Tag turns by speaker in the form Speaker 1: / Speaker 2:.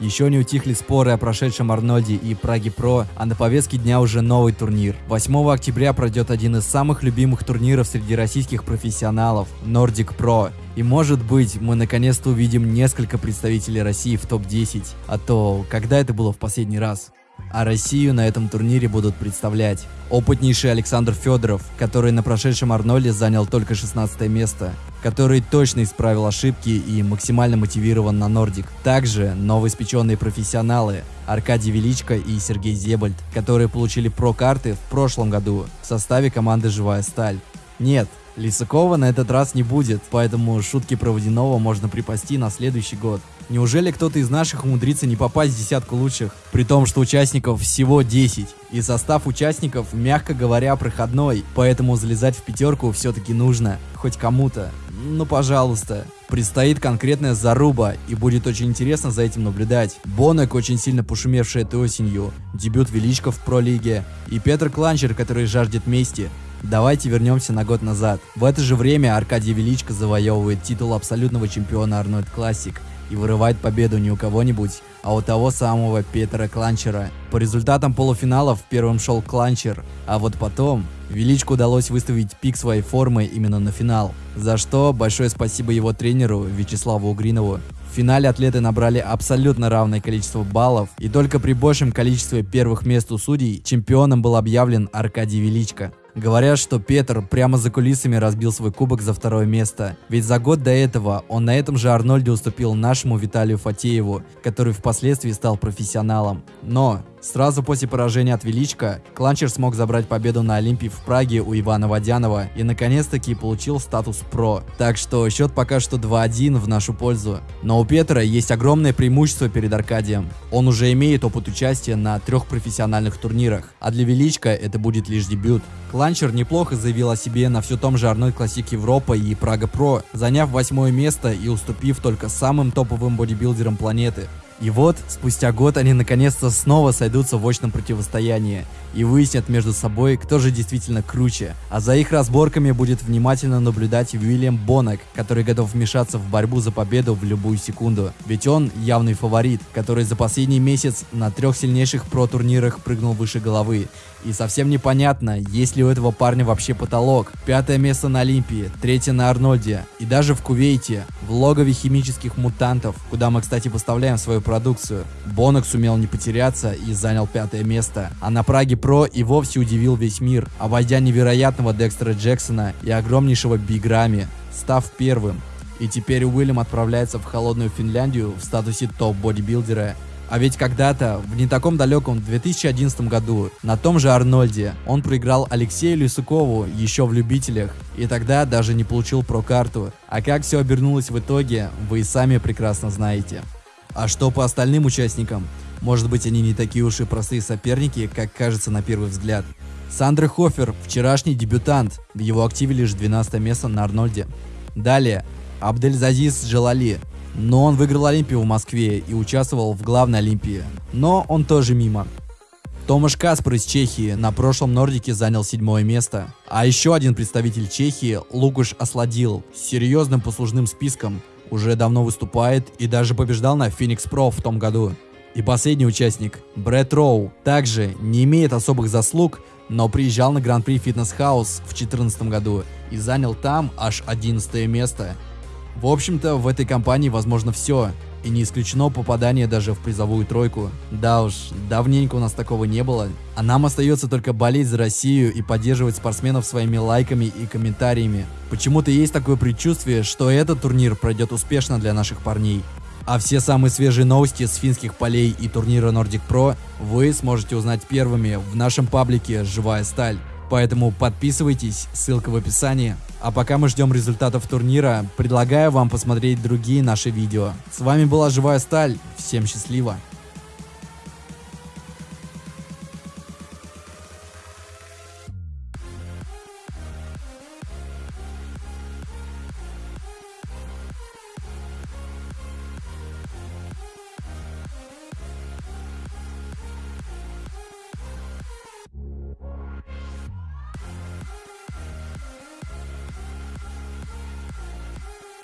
Speaker 1: Еще не утихли споры о прошедшем Арнольде и Праге Про, а на повестке дня уже новый турнир. 8 октября пройдет один из самых любимых турниров среди российских профессионалов – Nordic Pro. И может быть, мы наконец-то увидим несколько представителей России в топ-10. А то, когда это было в последний раз? А Россию на этом турнире будут представлять опытнейший Александр Федоров, который на прошедшем Арнольде занял только 16 место, который точно исправил ошибки и максимально мотивирован на Нордик. Также новоиспеченные профессионалы Аркадий Величко и Сергей Зебальд, которые получили про-карты в прошлом году в составе команды «Живая сталь». Нет, Лисакова на этот раз не будет, поэтому шутки про Водянова можно припасти на следующий год. Неужели кто-то из наших умудрится не попасть в десятку лучших, при том, что участников всего 10? И состав участников, мягко говоря, проходной, поэтому залезать в пятерку все-таки нужно, хоть кому-то. Ну, пожалуйста. Предстоит конкретная заруба, и будет очень интересно за этим наблюдать. Бонек, очень сильно пошумевший этой осенью, дебют Величко в пролиге, и Петр Кланчер, который жаждет мести. Давайте вернемся на год назад. В это же время Аркадий Величко завоевывает титул абсолютного чемпиона Arnold Classic и вырывает победу не у кого-нибудь, а у того самого Петра Кланчера. По результатам полуфиналов первым шел Кланчер, а вот потом Величку удалось выставить пик своей формы именно на финал, за что большое спасибо его тренеру Вячеславу Угринову. В финале атлеты набрали абсолютно равное количество баллов, и только при большем количестве первых мест у судей чемпионом был объявлен Аркадий Величко. Говорят, что Петр прямо за кулисами разбил свой кубок за второе место. Ведь за год до этого он на этом же Арнольде уступил нашему Виталию Фатееву, который впоследствии стал профессионалом. Но Сразу после поражения от Величка, Кланчер смог забрать победу на Олимпии в Праге у Ивана Водянова и наконец-таки получил статус ПРО. Так что счет пока что 2-1 в нашу пользу. Но у Петра есть огромное преимущество перед Аркадием. Он уже имеет опыт участия на трех профессиональных турнирах, а для Величка это будет лишь дебют. Кланчер неплохо заявил о себе на все том же Арнольд Классик Европа и Прага Про, заняв восьмое место и уступив только самым топовым бодибилдерам планеты. И вот, спустя год они наконец-то снова сойдутся в очном противостоянии и выяснят между собой, кто же действительно круче. А за их разборками будет внимательно наблюдать Уильям Бонок, который готов вмешаться в борьбу за победу в любую секунду. Ведь он явный фаворит, который за последний месяц на трех сильнейших про-турнирах прыгнул выше головы. И совсем непонятно, есть ли у этого парня вообще потолок. Пятое место на Олимпии, третье на Арнольде и даже в Кувейте, в логове химических мутантов, куда мы, кстати, поставляем свою продукцию. Бонок сумел не потеряться и занял пятое место. А на Праге Про и вовсе удивил весь мир, обойдя невероятного Декстера Джексона и огромнейшего Биграми, став первым. И теперь Уильям отправляется в холодную Финляндию в статусе топ-бодибилдера а ведь когда-то, в не таком далеком 2011 году, на том же Арнольде, он проиграл Алексею Лисукову еще в любителях, и тогда даже не получил про-карту. А как все обернулось в итоге, вы и сами прекрасно знаете. А что по остальным участникам? Может быть они не такие уж и простые соперники, как кажется на первый взгляд. Сандер Хофер, вчерашний дебютант, в его активе лишь 12 место на Арнольде. Далее, Абдельзазиз Джалали, но он выиграл Олимпию в Москве и участвовал в главной Олимпии. Но он тоже мимо. Томаш Каспер из Чехии на прошлом Нордике занял седьмое место. А еще один представитель Чехии, Лукуш Осладил, с серьезным послужным списком, уже давно выступает и даже побеждал на Phoenix Pro в том году. И последний участник, Брэд Роу, также не имеет особых заслуг, но приезжал на Гран-при Фитнес Хаус в 2014 году и занял там аж 11 место. В общем-то, в этой компании возможно все, и не исключено попадание даже в призовую тройку. Да уж, давненько у нас такого не было. А нам остается только болеть за Россию и поддерживать спортсменов своими лайками и комментариями. Почему-то есть такое предчувствие, что этот турнир пройдет успешно для наших парней. А все самые свежие новости с финских полей и турнира Nordic Pro вы сможете узнать первыми в нашем паблике «Живая сталь». Поэтому подписывайтесь, ссылка в описании. А пока мы ждем результатов турнира, предлагаю вам посмотреть другие наши видео. С вами была Живая Сталь, всем счастливо!